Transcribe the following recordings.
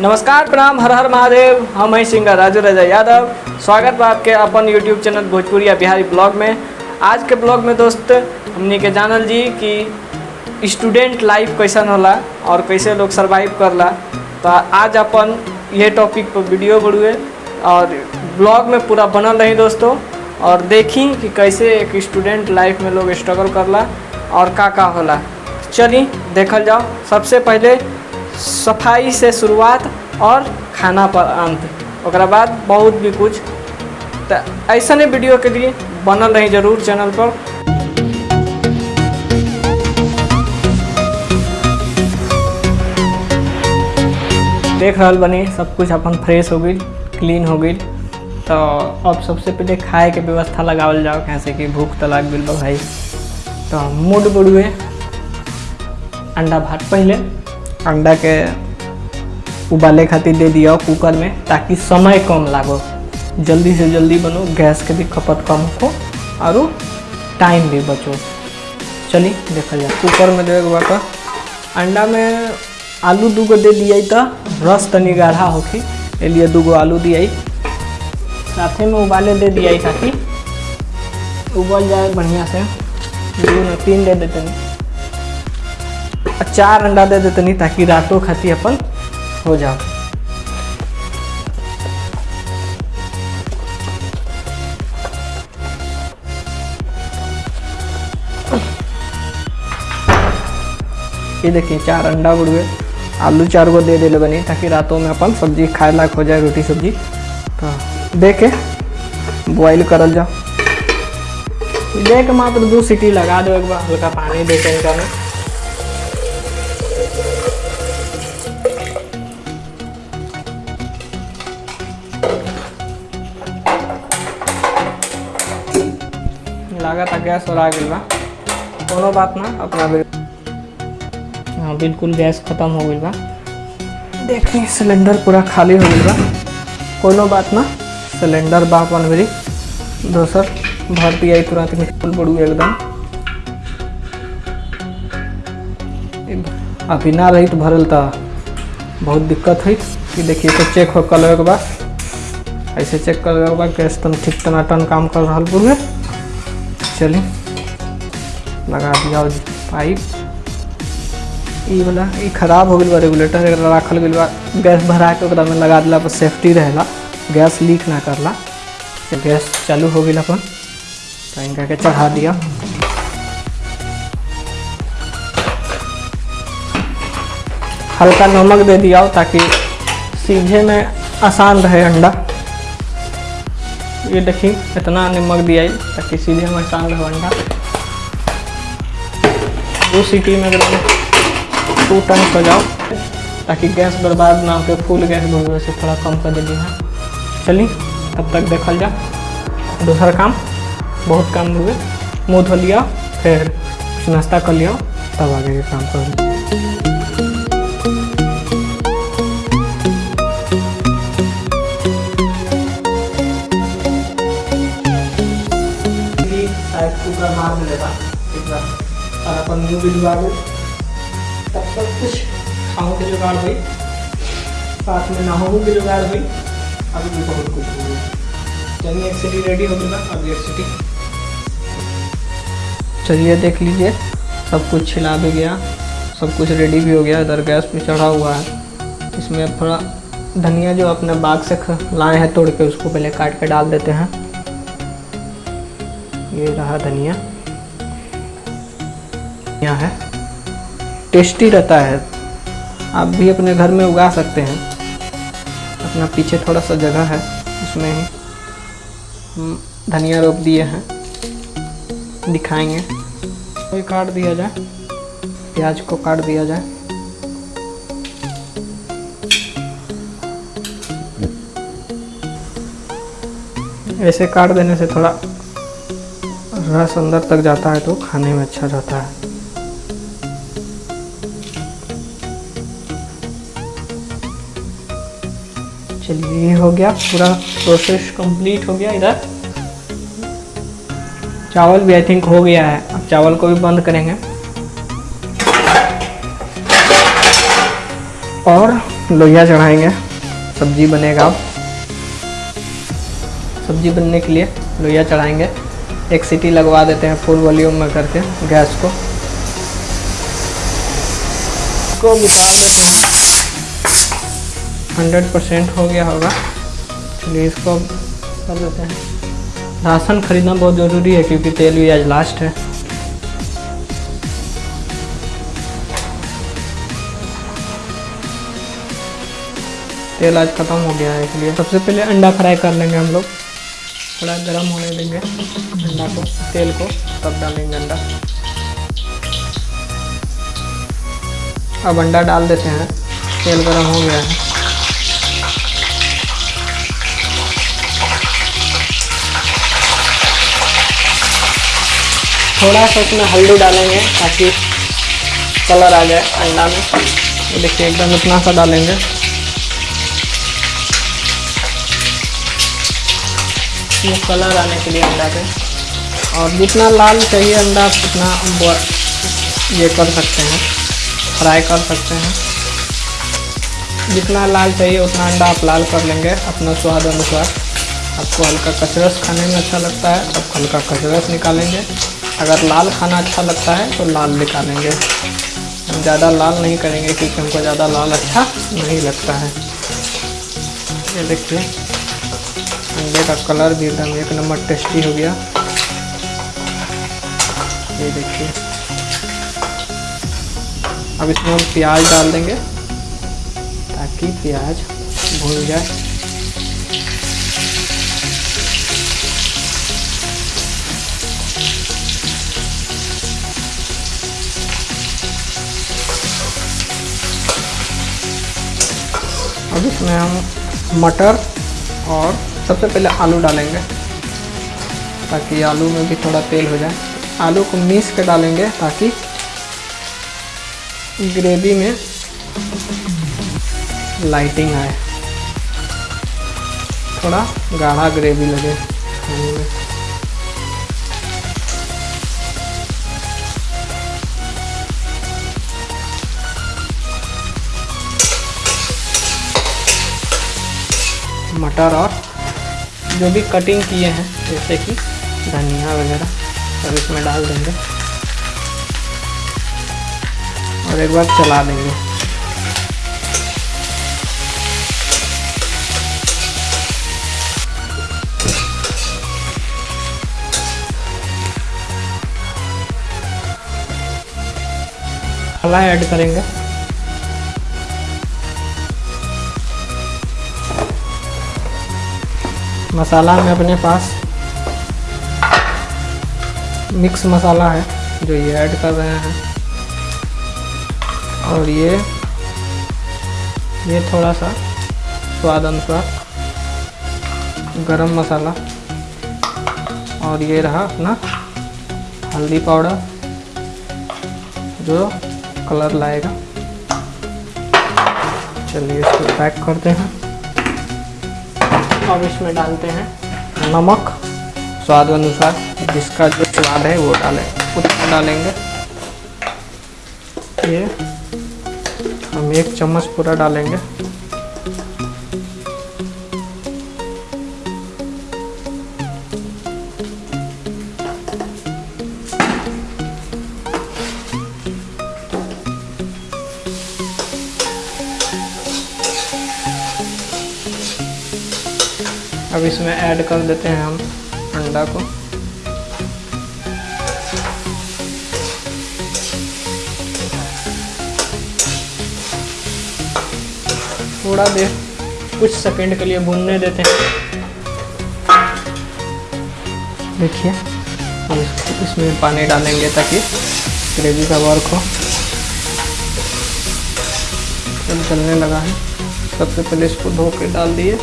नमस्कार, प्रणाम, हर हर महादेव। हम हैं सिंगर राजू राजा यादव। स्वागत बा आपके अपन यूट्यूब चैनल भोजपुरी या बिहारी ब्लॉग में। आज के ब्लॉग में दोस्त, हमनी के जानल जी कि स्टूडेंट लाइफ कैसन होला और कैसे लोग सरवाइव करला। तो आज अपन ये टॉपिक पर वीडियो बढ़ुए और ब्लॉग में पूरा बनल रही दोस्तों और देखी कि कैसे एक स्टूडेंट लाइफ में लोग स्ट्रगल करला और का का होला। चली, देखल जाओ। सबसे पहले सफ़ाई से शुरुआत और खाना पर अंत। ओकरा बाद बहुत भी कुछ। तो ऐसा वीडियो के लिए बनल रही ज़रूर चैनल पर। देख रहल बनी, सब कुछ अपन फ्रेश हो गई क्लीन हो गई तो अब सबसे पहले खाए के व्यवस्था लगावल जाओ कैसे कि भूख तो लाग गई भाई। तो मूड बुड़ुए। अंडा भात पहले। अंडा के उबाले खातिर दे दिया कुकर में, ताकि समय कम लागो। जल्दी से जल्दी बनो, गैस के भी खपत कम हो और टाइम भी बचो। चली, देखा जाए। कुकर में देवे बाद अंडा में आलू दूगो दे दिया तो रस तनी गाढ़ा होखी लिए दूगो आलू दिया साथ में उबाले दे दिया ताकि उबल जाए बढ़िया से। दू तीन दे देते चार अंडा दे देते नहीं ताकि रातों खाती अपन हो जाओ। ये देखिए, चार अंडा बुड़ुए आलू चार गो दे दिले बनी ताकि रातों में अपन सब्ज़ी खाए लायक हो जाए, रोटी सब्ज़ी। तो दे के बॉयल करल जाओ। दे के मात्र दो सीटी लगा दो एक बार, हल्का पानी दे के इनका में। लागत गैस और आ बा। कोनो बात ना अपना बिल हाँ बिल्कुल गैस खत्म हो गई बा। देखी सिलेंडर पूरा खाली हो गई बा। कोनो बात ना सिलेंडर बा अपन मेरी दोसर भर दिया तुरंत फुल बड़ू एकदम। अभी ना रही तो भरल तो बहुत दिक्कत हुई कि देखिए तो चेक हो कल के बाद ऐसे चेक कर गैस तन ठीक टनाटन काम कर रहा पूरे चली। लगा दिया पाइप। ई वाला ई खराब हो गई रेगुलेटर एकरा रखल गई गैस भरा के में लगा दिला पर सेफ्टी रहेला। गैस लीक ना करला। गैस चालू हो गई अपन। तो इनका के चढ़ा दिया। हल्का नमक दे दिया ताकि सीधे में आसान रहे अंडा। ये देखिए, इतना नमक दिया ताकि सीधे आसान रहे अंडा दो सीटी में एकदम टू टन हो जाओ, ताकि गैस बर्बाद ना हो, फुल गैस भर से थोड़ा कम कर दे हाँ चलिए, तब तक देखल जा दूसरा काम, बहुत काम हुए मुँह धो लिया, फिर नाश्ता कर लिया, तब आगे काम कर कुकर मार देगा और अपन मुँह भी डुबा दो। तब तक कुछ खाओ के जुगाड़ हुई। साथ में नहाओ के जुगाड़ हुई। अभी भी बहुत कुछ हो गया चलिए, एक सिटी रेडी हो गया अभी एक सिटी चलिए, देख लीजिए। सब कुछ छिला भी गया। सब कुछ रेडी भी हो गया। इधर गैस पे चढ़ा हुआ है। इसमें थोड़ा धनिया जो अपने बाग से लाए हैं, तोड़ के उसको पहले काट के डाल देते हैं। ये रहा धनिया। यहाँ है। टेस्टी रहता है। आप भी अपने घर में उगा सकते हैं। अपना पीछे थोड़ा सा जगह है। उसमें ही धनिया रोप दिए हैं। दिखाएँगे। कोई काट दिया जाए। प्याज को काट दिया जाए। ऐसे काट देने से थोड़ा रस अंदर तक जाता है तो खाने में अच्छा रहता है। चलिए, ये हो गया पूरा प्रोसेस कंप्लीट हो गया इधर। चावल भी आई थिंक हो गया है। अब चावल को भी बंद करेंगे। और लोहिया चढ़ाएँगे। सब्ज़ी बनेगा। अब सब्ज़ी बनने के लिए लोहिया चढ़ाएँगे। एक सीटी लगवा देते हैं फुल वॉल्यूम में करके गैस को। को निकाल देते हैं। हंड्रेड परसेंट हो गया होगा। चलिए इसको कर देते हैं। राशन खरीदना बहुत ज़रूरी है क्योंकि तेल भी आज लास्ट है। तेल आज ख़त्म हो गया है इसलिए। सबसे पहले अंडा फ्राई कर लेंगे हम लोग। थोड़ा गर्म होने देंगे। अंडा को, तेल को, तब डालेंगे अंडा अब अंडा डाल देते हैं। तेल गर्म हो गया है। थोड़ा सा उसमें हल्दी डालेंगे ताकि कलर आ जाए अंडा में। देखिए, एकदम इतना सा डालेंगे। ये कलर आने के लिए अंडा पे और जितना लाल चाहिए अंडा उतना ये कर सकते हैं, फ्राई कर सकते हैं। जितना लाल चाहिए, उतना अंडा आप लाल कर लेंगे अपना स्वाद अनुसार। आपको हल्का कचरस खाने में अच्छा लगता है तो हल्का कचरस निकालेंगे। अगर लाल खाना अच्छा लगता है तो लाल निकालेंगे। हम ज़्यादा लाल नहीं करेंगे, क्योंकि हमको ज़्यादा लाल अच्छा नहीं लगता है। ये देखिए। अंडे का कलर भी एकदम एक नंबर टेस्टी हो गया। ये देखिए। अब इसमें हम प्याज डाल देंगे ताकि प्याज भून जाए। अब इसमें हम मटर और सबसे पहले आलू डालेंगे, ताकि आलू में भी थोड़ा तेल हो जाए। आलू को मीस के डालेंगे, ताकि ग्रेवी में लाइटिंग आए। थोड़ा गाढ़ा ग्रेवी लगे। मटर और जो भी कटिंग किए हैं, जैसे कि धनिया वगैरह, सब इसमें डाल देंगे। और एक बार चला देंगे। मसाला ऐड करेंगे। मसाला में अपने पास मिक्स मसाला है, जो ये ऐड कर रहे हैं। और ये ये थोड़ा सा स्वाद अनुसार गरम मसाला। और ये रहा अपना हल्दी पाउडर, जो कलर लाएगा। चलिए इसको पैक करते हैं। अब इसमें डालते हैं। नमक, स्वाद अनुसार जिसका जो स्वाद है वो डालें उतना डालेंगे। ये हम एक चम्मच पूरा डालेंगे। अब इसमें ऐड कर देते हैं हम अंडा को। थोड़ा देर, कुछ सेकंड के लिए भूनने देते हैं। देखिए, हम इसमें पानी डालेंगे ताकि ग्रेवी का वर्क हो। चलने लगा है, सबसे पहले इसको धो के डाल दिए।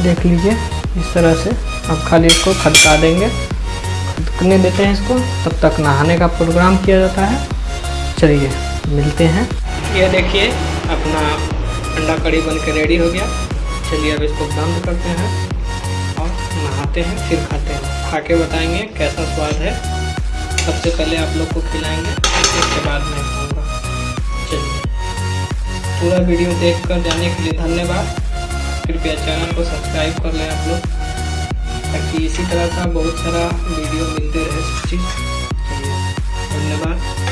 देख लीजिए, इस तरह से अब खाली इसको खदका देंगे। खदकने देते हैं इसको, तब तक नहाने का प्रोग्राम किया जाता है। चलिए, मिलते हैं। ये देखिए, अपना अंडा कड़ी बन के रेडी हो गया। चलिए, अब इसको बंद करते हैं और नहाते हैं, फिर खाते हैं। खा के बताएँगे कैसा स्वाद है। सबसे पहले आप लोग को खिलाएँगे, उसके बाद मैं खाऊँगा। चलिए, पूरा वीडियो देख कर जाने के लिए धन्यवाद। कृपया चैनल को सब्सक्राइब कर लें आप लोग, ताकि इसी तरह का बहुत सारा वीडियो मिलते रहे सब चीज़ धन्यवाद।